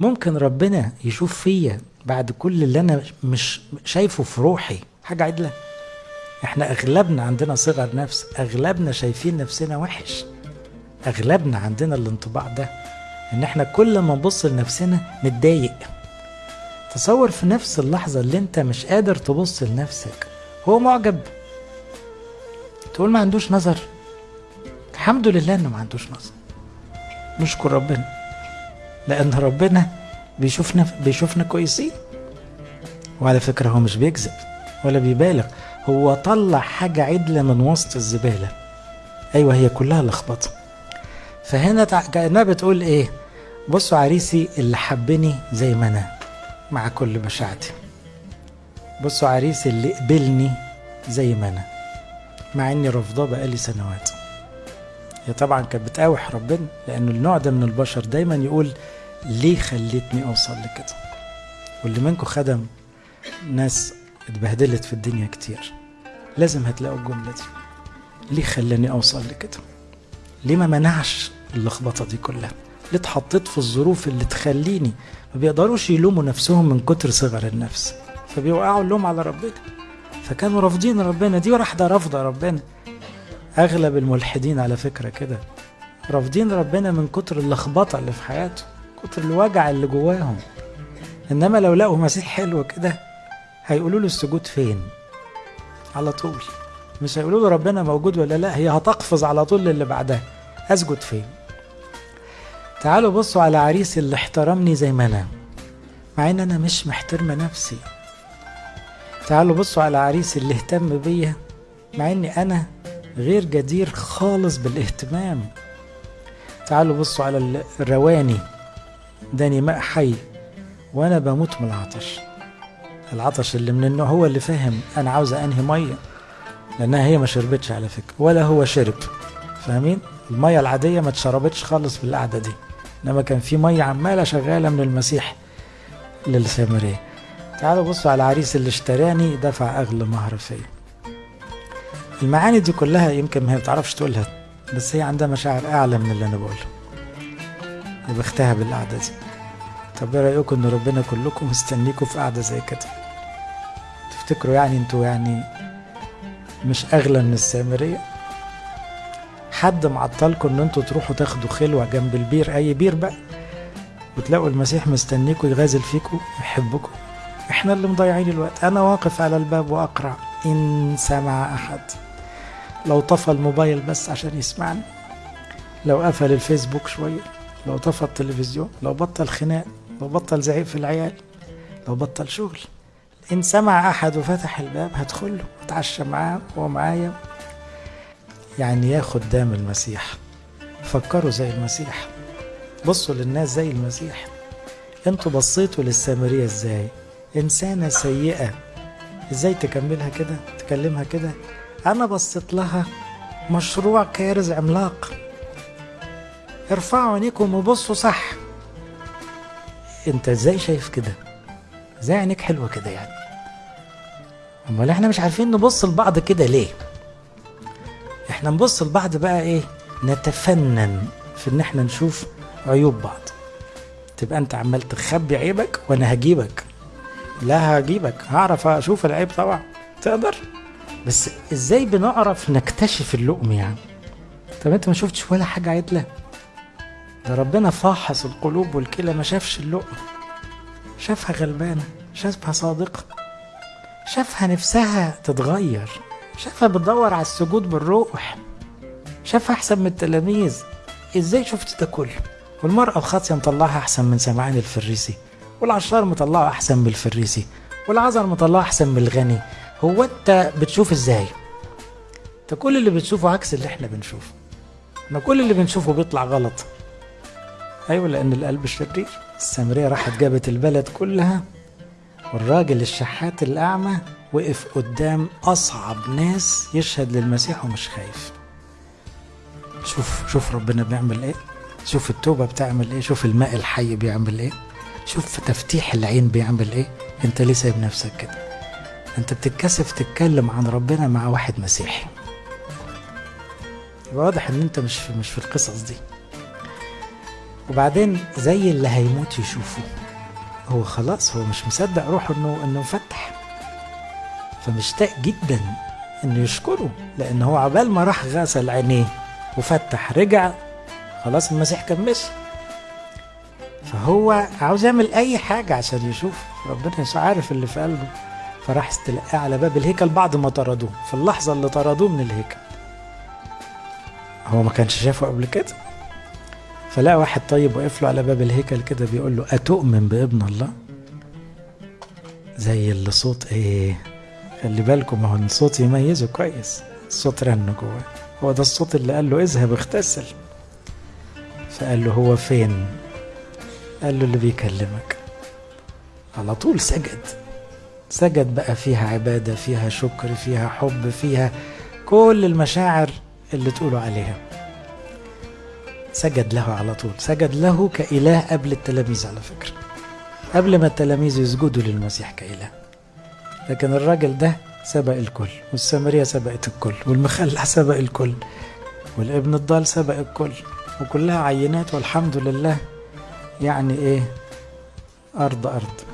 ممكن ربنا يشوف فيا بعد كل اللي أنا مش شايفه في روحي. حاجة عدلة. إحنا أغلبنا عندنا صغر نفس أغلبنا شايفين نفسنا وحش. أغلبنا عندنا الانطباع ده إن إحنا كل ما نبص لنفسنا نتضايق. تصور في نفس اللحظة اللي أنت مش قادر تبص لنفسك هو معجب. تقول ما عندوش نظر. الحمد لله إنه ما عندوش نظر. نشكر ربنا. لأن ربنا بيشوفنا بيشوفنا كويسين. وعلى فكرة هو مش بيكذب ولا بيبالغ. هو طلع حاجة عدلة من وسط الزبالة. أيوة هي كلها لخبطة. فهنا كأنها بتقول إيه؟ بصوا عريسي اللي حبني زي ما أنا مع كل مشاعتي بصوا عريسي اللي قبلني زي ما أنا مع إني رافضاه بقالي سنوات. هي طبعا كانت بتقاوح ربنا لأنه النوع ده من البشر دايما يقول ليه خليتني أوصل لكده؟ واللي منكم خدم ناس اتبهدلت في الدنيا كتير. لازم هتلاقوا الجملة دي. ليه خلاني أوصل لكده؟ ليه ما منعش اللخبطة دي كلها؟ ليه اتحطيت في الظروف اللي تخليني ما بيقدروش يلوموا نفسهم من كتر صغر النفس؟ فبيوقعوا اللوم على ربنا. فكانوا رافضين ربنا دي واحدة رافضة ربنا. أغلب الملحدين على فكرة كده رافضين ربنا من كتر اللخبطة اللي في حياته كتر الوجع اللي جواهم. إنما لو لقوا مسيح حلو كده هيقولوا له السجود فين؟ على طول. مش هيقولوا له ربنا موجود ولا لا هي هتقفز على طول للي بعدها. أسجد فين؟ تعالوا بصوا على عريسي اللي احترمني زي ما أنا مع إن أنا مش محترمة نفسي. تعالوا بصوا على عريسي اللي اهتم بيا مع إني أنا غير جدير خالص بالاهتمام. تعالوا بصوا على الرواني. داني ماء حي وأنا بموت من العطش. العطش اللي من النوع هو اللي فاهم أنا عاوزه أنهي مية لأنها هي ما شربتش على فكرة ولا هو شرب. فاهمين؟ المية العادية ما اتشربتش خالص في القعدة دي. إنما كان في مية عمالة شغالة من المسيح للسامرية. تعالوا بصوا على العريس اللي اشتراني دفع أغلى مهر فيا. المعاني دي كلها يمكن ما هي بتعرفش تقولها بس هي عندها مشاعر أعلى من اللي أنا بقوله. وبختها بالقعدة دي. طب إيه رأيكم إن ربنا كلكم مستنيكم في قعدة زي كده؟ تفتكروا يعني أنتوا يعني مش أغلى من السامرية؟ حد معطلكم إن أنتوا تروحوا تاخدوا خلوة جنب البير أي بير بقى وتلاقوا المسيح مستنيكم يغازل فيكم يحبكم؟ إحنا اللي مضيعين الوقت. أنا واقف على الباب واقرع إن سمع أحد. لو طفى الموبايل بس عشان يسمعني لو قفل الفيسبوك شوية لو طفى التلفزيون لو بطل خناق لو بطل زعيق في العيال لو بطل شغل. إن سمع أحد وفتح الباب هدخله واتعشى معاه وهو معايا. يعني يا خدام المسيح. فكروا زي المسيح. بصوا للناس زي المسيح. أنتوا بصيتوا للسامرية إزاي؟ إنسانة سيئة. إزاي تكملها كده؟ تكلمها كده؟ أنا بصيت لها مشروع كارز عملاق. ارفعوا عينيكم وبصوا صح. أنت إزاي شايف كده؟ إزاي عينيك حلوة كده يعني؟ أمال إحنا مش عارفين نبص لبعض كده ليه؟ إحنا نبص لبعض بقى إيه؟ نتفنن في إن إحنا نشوف عيوب بعض. تبقى أنت عمال تخبي عيبك وأنا هجيبك. لا هجيبك هعرف أشوف العيب طبعا. تقدر؟ بس إزاي بنعرف نكتشف اللؤم يعني؟ طب انت ما شفتش ولا حاجة عدله ده ربنا فاحص القلوب والكلى ما شافش اللقمة شافها غلبانة شافها صادقة شافها نفسها تتغير شافها بتدور على السجود بالروح شافها أحسن من التلاميذ. إزاي شفت ده كله؟ والمرأة الخاطية مطلعها أحسن من سمعان الفريسي والعشار مطلعه أحسن من الفريسي والعذر مطلعه أحسن من الغني هو أنت بتشوف إزاي؟ أنت كل اللي بتشوفه عكس اللي إحنا بنشوفه. إحنا كل اللي بنشوفه بيطلع غلط. أيوه لأن القلب شرير السامريه راحت جابت البلد كلها والراجل الشحات الأعمى وقف قدام أصعب ناس يشهد للمسيح ومش خايف. شوف شوف ربنا بيعمل إيه. شوف التوبة بتعمل إيه. شوف الماء الحي بيعمل إيه. شوف تفتيح العين بيعمل إيه. أنت ليه سايب نفسك كده؟ انت بتتكسف تتكلم عن ربنا مع واحد مسيحي. واضح ان انت مش في مش في القصص دي. وبعدين زي اللي هيموت يشوفه. هو خلاص هو مش مصدق روحه انه انه فتح. فمشتاق جدا انه يشكره لأن هو عبال ما راح غسل عينيه وفتح رجع خلاص المسيح كان مشي. فهو عاوز يعمل أي حاجة عشان يشوف. ربنا يسوع عارف اللي في قلبه. فراح استلقاه على باب الهيكل بعد ما طردوه. في اللحظة اللي طردوه من الهيكل. هو ما كانش شافه قبل كده؟ فلقى واحد طيب واقف له على باب الهيكل كده بيقول له أتؤمن بابن الله؟ زي اللي صوت إيه؟ خلي بالكم هو الصوت يميزه كويس. الصوت رن جواه. هو ده الصوت اللي قال له اذهب اغتسل. فقال له هو فين؟ قال له اللي بيكلمك. على طول سجد. سجد بقى فيها عبادة فيها شكر فيها حب فيها كل المشاعر اللي تقولوا عليها. سجد له على طول. سجد له كإله قبل التلاميذ على فكرة. قبل ما التلاميذ يسجدوا للمسيح كإله. لكن الراجل ده سبق الكل والسامرية سبقت الكل والمخلع سبق الكل والابن الضال سبق الكل وكلها عينات والحمد لله يعني إيه؟ أرض أرض.